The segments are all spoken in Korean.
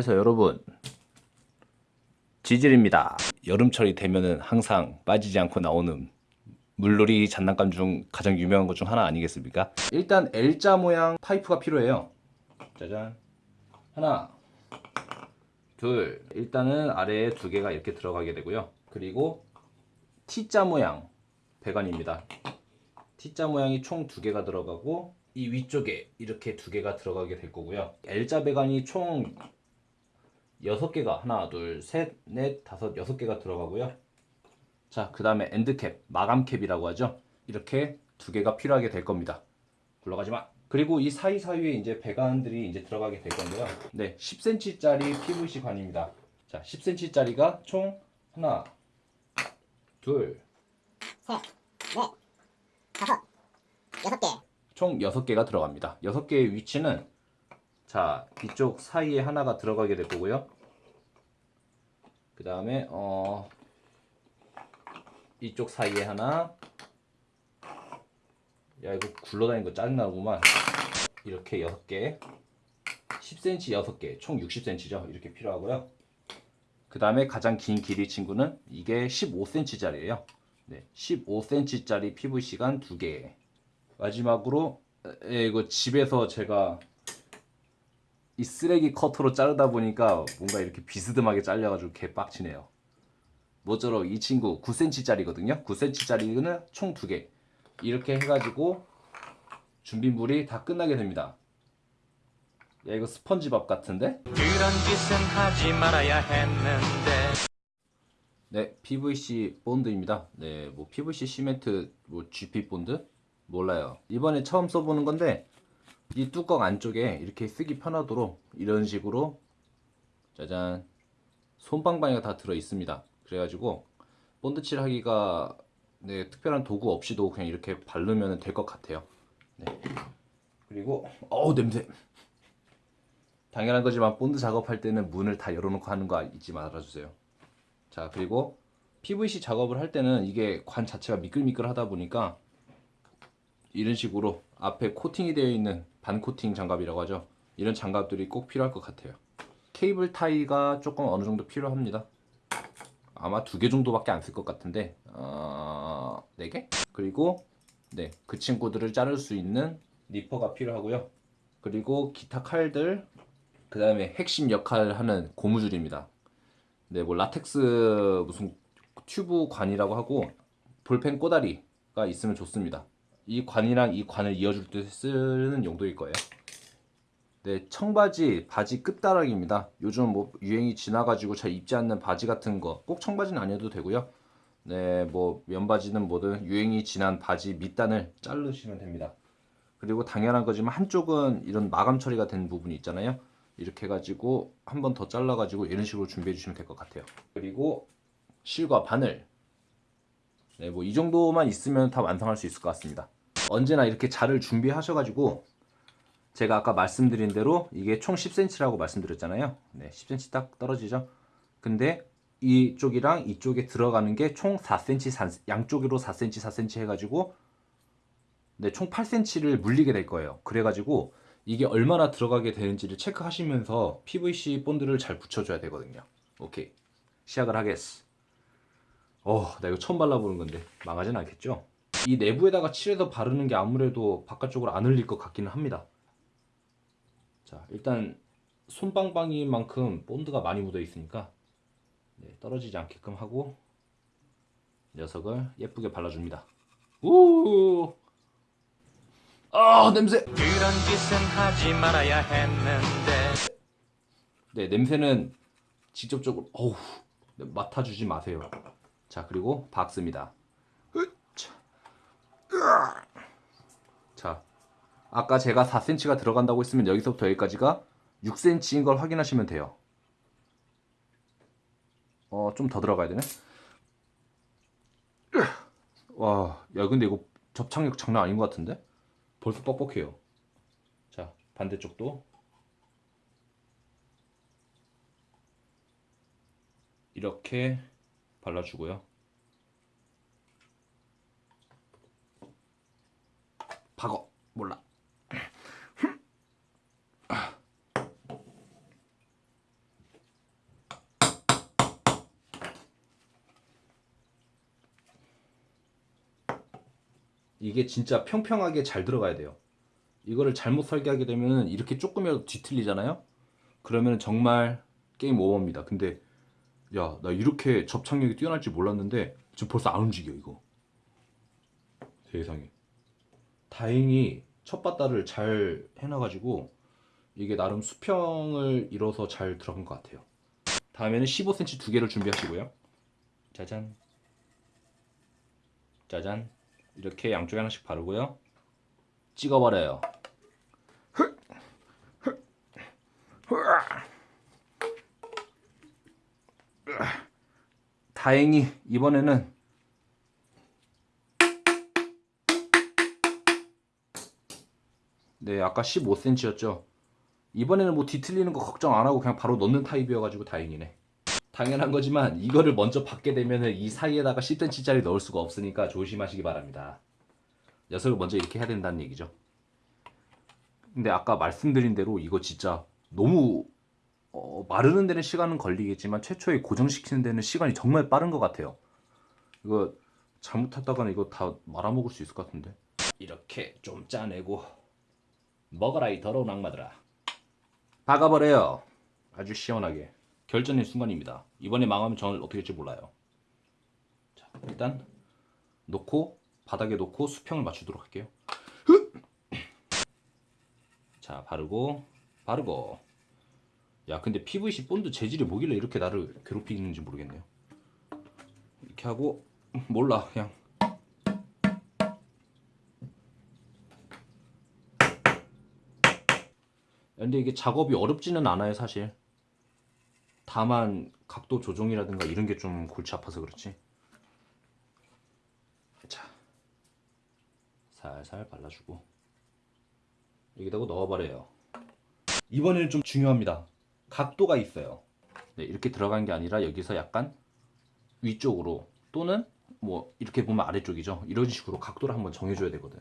그래서 여러분 지질입니다. 여름철이 되면은 항상 빠지지 않고 나오는 물놀이 장난감 중 가장 유명한 것 중 하나 아니겠습니까? 일단 L자 모양 파이프가 필요해요. 짜잔. 하나, 둘. 일단은 아래에 두 개가 이렇게 들어가게 되고요. 그리고 T자 모양 배관입니다. T자 모양이 총 두 개가 들어가고 이 위쪽에 이렇게 두 개가 들어가게 될 거고요. L자 배관이 총 여섯 개가 하나, 둘, 셋, 넷, 다섯, 여섯 개가 들어가고요. 자, 그 다음에 엔드캡, 마감캡이라고 하죠. 이렇게 두 개가 필요하게 될 겁니다. 굴러가지 마. 그리고 이 사이사이에 이제 배관들이 이제 들어가게 될 건데요. 네, 10cm짜리 PVC 관입니다. 자, 10cm짜리가 총 하나, 둘, 셋, 넷, 다섯, 여섯 개. 총 6개가 들어갑니다. 6개의 위치는 자, 이쪽 사이에 하나가 들어가게 될 거고요. 그 다음에 어 이쪽 사이에 하나. 야 이거 굴러다니는 거 짜증나구만. 이렇게 6개. 10cm 6개. 총 60cm죠? 이렇게 필요하고요. 그 다음에 가장 긴 길이 친구는 이게 15cm짜리예요. 네, 15cm짜리 PVC관 2개. 마지막으로 에, 이거 집에서 제가 이 쓰레기 커터로 자르다 보니까 뭔가 이렇게 비스듬하게 잘려가지고 개 빡치네요. 모쪼록 이 친구 9cm짜리거든요. 9cm짜리는 총 2개. 이렇게 해가지고 준비물이 다 끝나게 됩니다. 야 이거 스펀지밥 같은데? 그런 짓은 하지 말아야 했는데 네, PVC 본드입니다. 네, 뭐 PVC 시멘트, 뭐 GP 본드 몰라요. 이번에 처음 써보는 건데 이 뚜껑 안쪽에 이렇게 쓰기 편하도록 이런 식으로 짜잔 솜방망이가 다 들어 있습니다. 그래가지고 본드칠 하기가 네, 특별한 도구 없이도 그냥 이렇게 바르면 될 것 같아요. 네. 그리고 어우 냄새. 당연한 거지만 본드 작업할 때는 문을 다 열어놓고 하는 거 잊지 말아주세요. 자 그리고 PVC 작업을 할 때는 이게 관 자체가 미끌미끌 하다 보니까 이런 식으로 앞에 코팅이 되어 있는 반코팅 장갑이라고 하죠. 이런 장갑들이 꼭 필요할 것 같아요. 케이블 타이가 조금 어느 정도 필요합니다. 아마 두 개 정도밖에 안 쓸 것 같은데 어... 4개? 그리고 네, 그 친구들을 자를 수 있는 니퍼가 필요하고요. 그리고 기타 칼들 그 다음에 핵심 역할을 하는 고무줄입니다. 네, 뭐 라텍스 무슨 튜브 관이라고 하고 볼펜 꼬다리가 있으면 좋습니다. 이 관이랑 이 관을 이어줄 때 쓰는 용도일 거예요. 네, 청바지, 바지 끝다락입니다. 요즘 뭐 유행이 지나가지고 잘 입지 않는 바지 같은 거, 꼭 청바지는 아니어도 되고요. 네, 뭐 면바지는 뭐든 유행이 지난 바지 밑단을 자르시면 됩니다. 그리고 당연한 거지만 한쪽은 이런 마감 처리가 된 부분이 있잖아요. 이렇게 해가지고 한 번 더 잘라가지고 이런 식으로 준비해 주시면 될 것 같아요. 그리고 실과 바늘. 네, 뭐 이 정도만 있으면 다 완성할 수 있을 것 같습니다. 언제나 이렇게 자를 준비하셔가지고 제가 아까 말씀드린 대로 이게 총 10cm라고 말씀드렸잖아요. 네, 10cm 딱 떨어지죠. 근데 이쪽이랑 이쪽에 들어가는 게 총 4cm, 양쪽으로 4cm, 4cm 해가지고 네, 총 8cm를 물리게 될 거예요. 그래가지고 이게 얼마나 들어가게 되는지를 체크하시면서 PVC 본드를 잘 붙여줘야 되거든요. 오케이. 시작을 하겠어. 어, 나 이거 처음 발라보는 건데 망하진 않겠죠? 이 내부에다가 칠해서 바르는 게 아무래도 바깥쪽으로 안 흘릴 것 같기는 합니다. 자, 일단 손빵빵인 만큼 본드가 많이 묻어 있으니까 네, 떨어지지 않게끔 하고 녀석을 예쁘게 발라줍니다. 우! 아, 냄새! 그런 짓은 하지 말아야 했는데 네, 냄새는 직접적으로 어우, 네, 맡아주지 마세요. 자, 그리고 박습니다. 자, 아까 제가 4cm가 들어간다고 했으면 여기서부터 여기까지가 6cm인 걸 확인하시면 돼요. 어, 좀 더 들어가야 되네. 와, 야, 근데 이거 접착력 장난 아닌 것 같은데? 벌써 뻑뻑해요. 자, 반대쪽도 이렇게 발라주고요. 박어 몰라. 이게 진짜 평평하게 잘 들어가야 돼요 이거를 잘못 설계하게 되면 이렇게 조금이라도 뒤틀리잖아요 그러면 정말 게임 오버입니다 근데 야 나 이렇게 접착력이 뛰어날 줄 몰랐는데 지금 벌써 안 움직여 이거. 세상에. 다행히 첫 바다를 잘 해놔가지고 이게 나름 수평을 이뤄서 잘 들어간 것 같아요. 다음에는 15cm 두 개를 준비하시고요. 짜잔. 짜잔. 이렇게 양쪽에 하나씩 바르고요. 찍어버려요. 다행히 이번에는 네, 아까 15cm였죠. 이번에는 뭐 뒤틀리는 거 걱정 안 하고 그냥 바로 넣는 타입이어가지고 다행이네. 당연한 거지만 이거를 먼저 받게 되면은 이 사이에다가 10cm짜리 넣을 수가 없으니까 조심하시기 바랍니다. 녀석을 먼저 이렇게 해야 된다는 얘기죠. 근데 아까 말씀드린 대로 이거 진짜 너무 어, 마르는 데는 시간은 걸리겠지만 최초에 고정시키는 데는 시간이 정말 빠른 것 같아요. 이거 잘못하다가는 이거 다 말아먹을 수 있을 것 같은데. 이렇게 좀 짜내고 먹어라 이 더러운 악마들아. 박아버려요. 아주 시원하게. 결전의 순간입니다. 이번에 망하면 저는 어떻게 될지 몰라요. 자, 일단 놓고 바닥에 놓고 수평을 맞추도록 할게요. 자, 바르고 바르고. 야, 근데 PVC 본드 재질이 뭐길래 이렇게 나를 괴롭히는지 모르겠네요. 이렇게 하고 몰라 그냥. 근데 이게 작업이 어렵지는 않아요 사실. 다만 각도 조정이라든가 이런 게 좀 골치 아파서 그렇지. 자 살살 발라주고. 여기다가 넣어버려요. 이번에는 좀 중요합니다 각도가 있어요. 네, 이렇게 들어간 게 아니라 여기서 약간 위쪽으로 또는 뭐 이렇게 보면 아래쪽이죠. 이런 식으로 각도를 한번 정해줘야 되거든.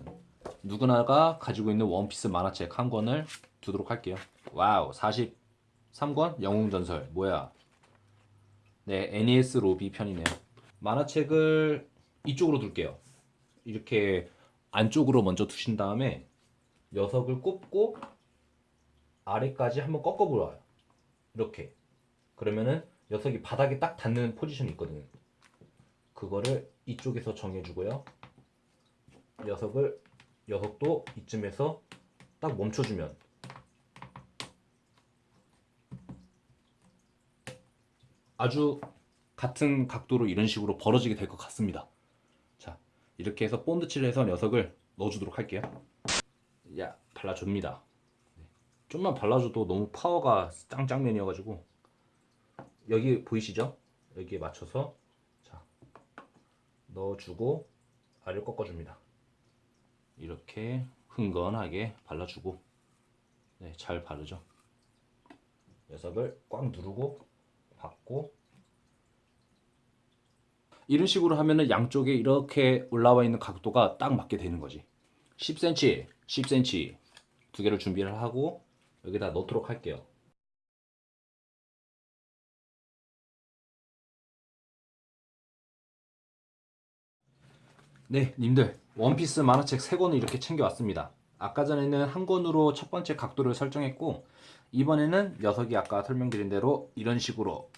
누구나가 가지고 있는 원피스 만화책 한 권을 두도록 할게요. wow 43권 영웅전설. 뭐야? 네 에니에스 로비 편이네요. 만화책을 이쪽으로 둘게요. 이렇게 안쪽으로 먼저 두신 다음에 녀석을 꼽고 아래까지 한번 꺾어보아요 이렇게 그러면은 녀석이 바닥에 딱 닿는 포지션이 있거든요 그거를 이쪽에서 정해주고요 녀석을 녀석도 이쯤에서 딱 멈춰주면 아주 같은 각도로 이런 식으로 벌어지게 될 것 같습니다. 자, 이렇게 해서 본드 칠을 해서 녀석을 넣어주도록 할게요. 야, 발라줍니다. 네. 좀만 발라줘도 너무 파워가 짱짱맨이어가지고 여기 보이시죠? 여기에 맞춰서 자 넣어주고 알을 꺾어줍니다. 이렇게 흥건하게 발라주고 네, 잘 바르죠. 녀석을 꽉 누르고 받고 이런 식으로 하면은 양쪽에 이렇게 올라와 있는 각도가 딱 맞게 되는 거지 10cm 10cm 두 개를 준비를 하고 여기다 넣도록 할게요. 네 님들. 원피스 만화책 3권을 이렇게 챙겨왔습니다. 아까 전에는 한 권으로 첫 번째 각도를 설정했고 이번에는 녀석이 아까 설명드린 대로 이런 식으로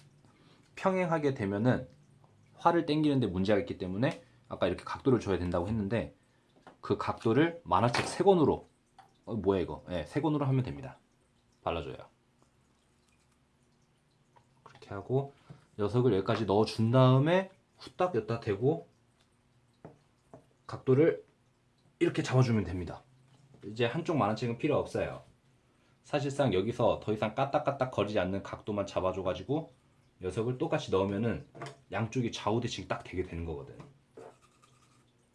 평행하게 되면은 활을 당기는데 문제가 있기 때문에 아까 이렇게 각도를 줘야 된다고 했는데 그 각도를 만화책 3권으로 어, 뭐야 이거? 네, 3권으로 하면 됩니다 발라줘요 그렇게 하고 녀석을 여기까지 넣어준 다음에 후딱 여기다 대고 각도를 이렇게 잡아주면 됩니다 이제 한쪽 만화책은 필요 없어요 사실상 여기서 더 이상 까딱까딱 거리지 않는 각도만 잡아줘가지고 녀석을 똑같이 넣으면은 양쪽이 좌우 대칭 딱 되게 되는 거거든.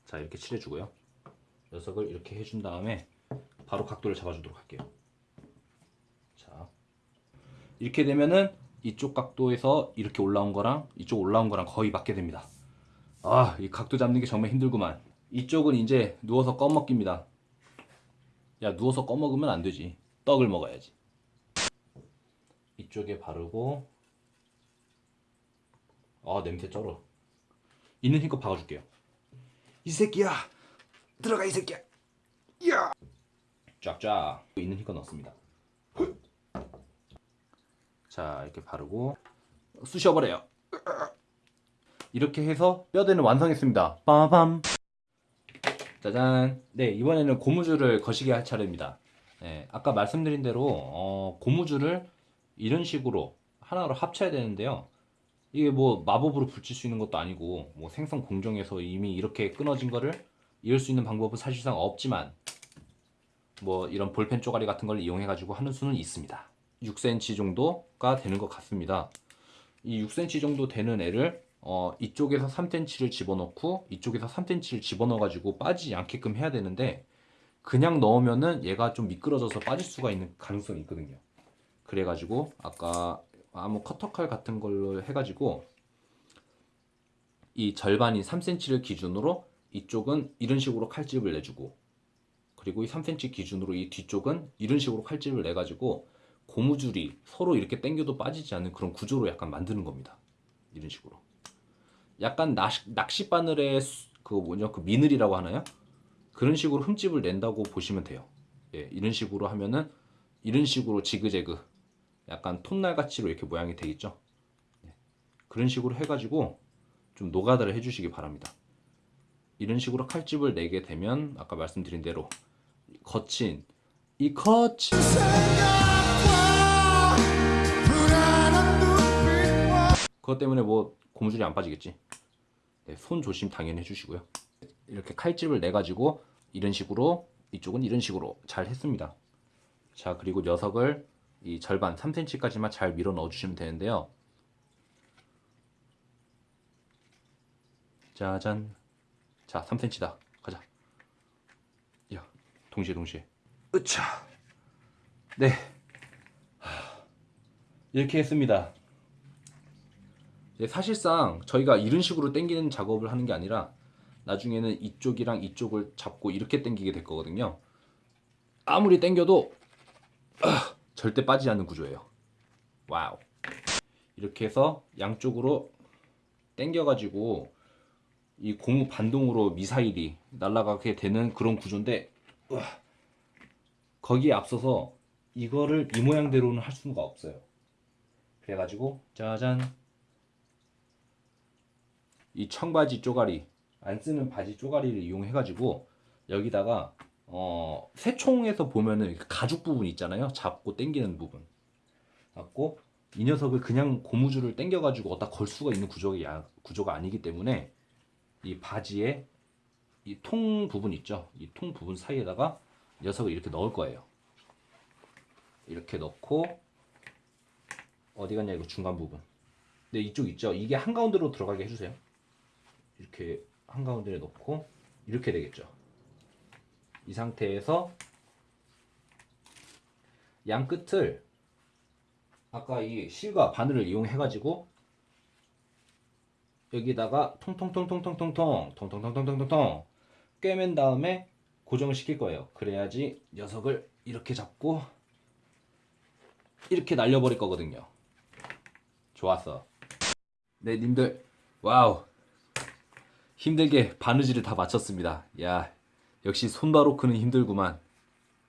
자 이렇게 칠해주고요. 녀석을 이렇게 해준 다음에 바로 각도를 잡아주도록 할게요. 자 이렇게 되면은 이쪽 각도에서 이렇게 올라온 거랑 이쪽 올라온 거랑 거의 맞게 됩니다. 아 이 각도 잡는 게 정말 힘들구만. 이쪽은 이제 누워서 꺼먹기입니다. 야 누워서 꺼먹으면 안 되지. 떡을 먹어야지. 이쪽에 바르고 아 냄새 쩔어. 있는 힘껏 박아줄게요. 이 새끼야 들어가 이 새끼야. 야. 쫙쫙 있는 힘껏 넣습니다. 자 이렇게 바르고 쑤셔버려요. 이렇게 해서 뼈대는 완성했습니다. 빠밤. 짜잔. 네 이번에는 고무줄을 거시게 할 차례입니다. 네, 아까 말씀드린 대로 어, 고무줄을 이런 식으로 하나로 합쳐야 되는데요. 이게 뭐 마법으로 붙일 수 있는 것도 아니고 뭐 생성 공정에서 이미 이렇게 끊어진 거를 이을 수 있는 방법은 사실상 없지만 뭐 이런 볼펜 쪼가리 같은 걸 이용해 가지고 하는 수는 있습니다. 6cm 정도가 되는 것 같습니다. 이 6cm 정도 되는 애를 어, 이쪽에서 3cm를 집어넣고 이쪽에서 3cm를 집어넣어 가지고 빠지지 않게끔 해야 되는데 그냥 넣으면은 얘가 좀 미끄러져서 빠질 수가 있는 가능성이 있거든요. 그래 가지고 아까 아무 커터칼 같은 걸로 해 가지고 이 절반인 3cm를 기준으로 이쪽은 이런 식으로 칼집을 내주고 그리고 이 3cm 기준으로 이 뒤쪽은 이런 식으로 칼집을 내 가지고 고무줄이 서로 이렇게 당겨도 빠지지 않는 그런 구조로 약간 만드는 겁니다. 이런 식으로. 약간 낚시, 낚시 바늘의 수- 그 뭐냐 그 미늘이라고 하나요? 그런 식으로 흠집을 낸다고 보시면 돼요. 예, 이런 식으로 하면은 이런 식으로 지그재그 약간 톱날 같이로 이렇게 모양이 되겠죠. 예, 그런 식으로 해가지고 좀 노가다를 해주시기 바랍니다. 이런 식으로 칼집을 내게 되면 아까 말씀드린 대로 거친 이 거친 그것 때문에 뭐 고무줄이 안 빠지겠지. 네, 손 조심 당연히 해주시고요. 이렇게 칼집을 내 가지고 이런 식으로 이쪽은 이런 식으로 잘 했습니다. 자 그리고 녀석을 이 절반 3cm까지만 잘 밀어 넣어 주시면 되는데요. 짜잔. 자 3cm다. 가자. 야 동시에 동시에. 으차. 네. 하, 이렇게 했습니다. 이제 사실상 저희가 이런 식으로 당기는 작업을 하는 게 아니라 나중에는 이쪽이랑 이쪽을 잡고 이렇게 당기게 될 거거든요. 아무리 당겨도 아, 절대 빠지지 않는 구조예요. wow. 이렇게 해서 양쪽으로 당겨가지고 이 고무 반동으로 미사일이 날아가게 되는 그런 구조인데 으아, 거기에 앞서서 이거를 이 모양대로는 할 수가 없어요. 그래가지고 짜잔. 이 청바지 쪼가리 안 쓰는 바지 쪼가리를 이용해 가지고 여기다가 어 새총에서 보면은 가죽 부분 있잖아요. 잡고 당기는 부분. 갖고 이 녀석을 그냥 고무줄을 당겨 가지고 어디다 걸 수가 있는 구조가 야- 구조가 아니기 때문에 이 바지에 이 통 부분 있죠. 이 통 부분 사이에다가 녀석을 이렇게 넣을 거예요 이렇게 넣고 어디 갔냐 이거 중간 부분 네 이쪽 있죠 이게 한가운데로 들어가게 해주세요 이렇게 한가운데에 넣고 이렇게 되겠죠. 이 상태에서 양 끝을 아까 이 실과 바늘을 이용해 가지고 여기다가 통통통통통통통 통통통통통통 꿰맨 다음에 고정을 시킬 거예요. 그래야지 녀석을 이렇게 잡고 이렇게 날려버릴 거거든요. 좋았어. 네, 님들 wow 힘들게 바느질을 다 마쳤습니다. 야, 역시 손바로크는 힘들구만.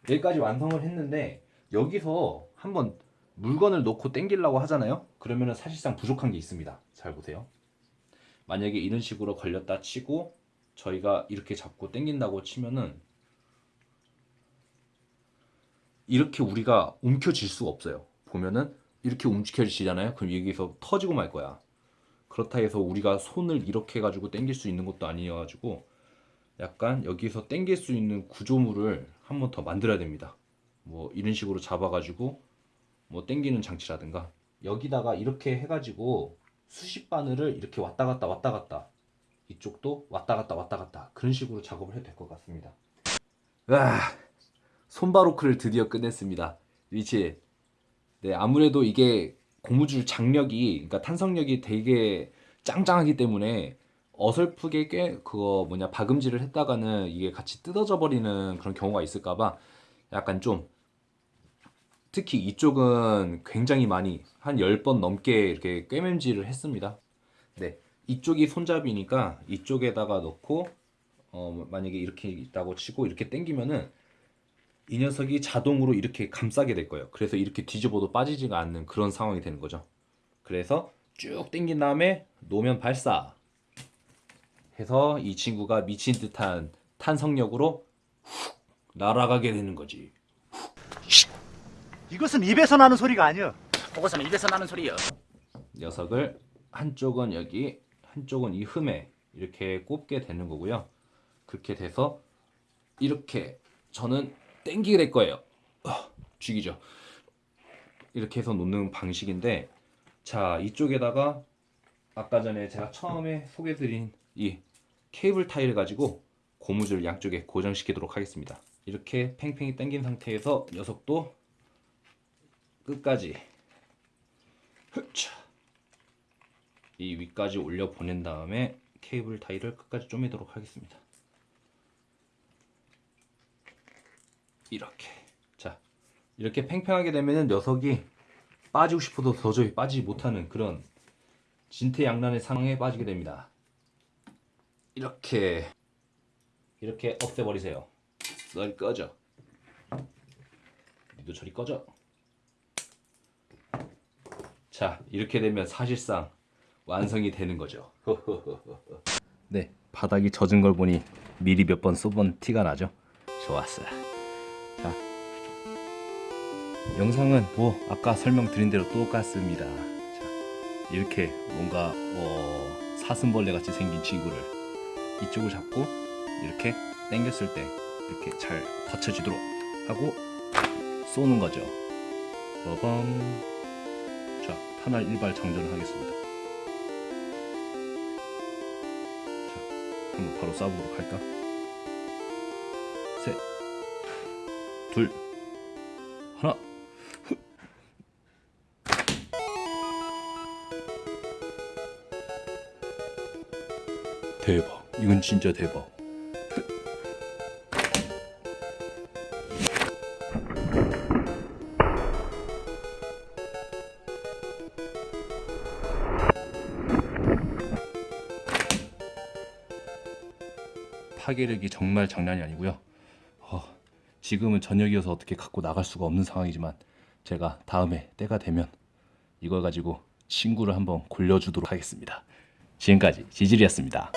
여기까지 완성을 했는데 여기서 한번 물건을 놓고 당기려고 하잖아요. 그러면은 사실상 부족한 게 있습니다. 잘 보세요. 만약에 이런 식으로 걸렸다 치고 저희가 이렇게 잡고 당긴다고 치면은 이렇게 우리가 움켜질 수가 없어요. 보면은 이렇게 움켜지잖아요. 그럼 여기서 터지고 말 거야. 그렇다 해서 우리가 손을 이렇게 해가지고 당길 수 있는 것도 아니어가지고 약간 여기서 당길 수 있는 구조물을 한 번 더 만들어야 됩니다. 뭐 이런 식으로 잡아가지고 뭐 당기는 장치라든가 여기다가 이렇게 해가지고 수십 바늘을 이렇게 왔다 갔다 왔다 갔다 이쪽도 왔다 갔다 왔다 갔다 그런 식으로 작업을 해도 될 것 같습니다. 와 손바로크를 드디어 끝냈습니다. 위치 네 아무래도 이게 고무줄 장력이 그러니까 탄성력이 되게 짱짱하기 때문에 어설프게 꽤 그거 뭐냐 박음질을 했다가는 이게 같이 뜯어져 버리는 그런 경우가 있을까봐 약간 좀 특히 이쪽은 굉장히 많이 한 10번 넘게 이렇게 꿰맨질을 했습니다. 네. 이쪽이 손잡이니까 이쪽에다가 넣고 어 만약에 이렇게 있다고 치고 이렇게 당기면은 이 녀석이 자동으로 이렇게 감싸게 될 거예요. 그래서 이렇게 뒤집어도 빠지지가 않는 그런 상황이 되는 거죠. 그래서 쭉 당긴 다음에 노면 발사 해서 이 친구가 미친 듯한 탄성력으로 훅 날아가게 되는 거지. 이것은 입에서 나는 소리가 아니야. 그것은 입에서 나는 소리요 녀석을 한쪽은 여기, 한쪽은 이 흠에 이렇게 꼽게 되는 거고요. 그렇게 돼서 이렇게 저는 땡기게 될 거예요. 아, 죽이죠. 이렇게 해서 놓는 방식인데 자 이쪽에다가 아까 전에 제가 처음에 소개드린 이 케이블 타이를 가지고 고무줄 양쪽에 고정시키도록 하겠습니다. 이렇게 팽팽히 당긴 상태에서 녀석도 끝까지. 이 위까지 올려 보낸 다음에 케이블 타이를 끝까지 쪼매도록 하겠습니다. 이렇게 자 이렇게 팽팽하게 되면은 녀석이 빠지고 싶어도 도저히 빠지지 못하는 그런 진퇴양난의 상황에 빠지게 됩니다. 이렇게 이렇게 없애버리세요. 널 꺼져. 니도 저리 꺼져. 자 이렇게 되면 사실상 완성이 되는 거죠. 네 바닥이 젖은 걸 보니 미리 몇 번 쏘본 티가 나죠. 좋았어. 자 영상은 뭐 아까 설명드린 대로 똑같습니다. 자 이렇게 뭔가 어, 사슴벌레 같이 생긴 친구를 이쪽을 잡고 이렇게 당겼을 때 이렇게 잘 받쳐지도록 하고 쏘는 거죠. 빠밤. 자, 탄알 일발 장전을 하겠습니다. 자, 한번 바로 쏴보도록 할까? 셋, 둘, 하나. 대박. 이건 진짜 대박. 파괴력이 정말 장난이 아니고요. 어, 지금은 저녁이어서 어떻게 갖고 나갈 수가 없는 상황이지만 제가 다음에 때가 되면 이걸 가지고 친구를 한번 골려주도록 하겠습니다. 지금까지 지질이었습니다.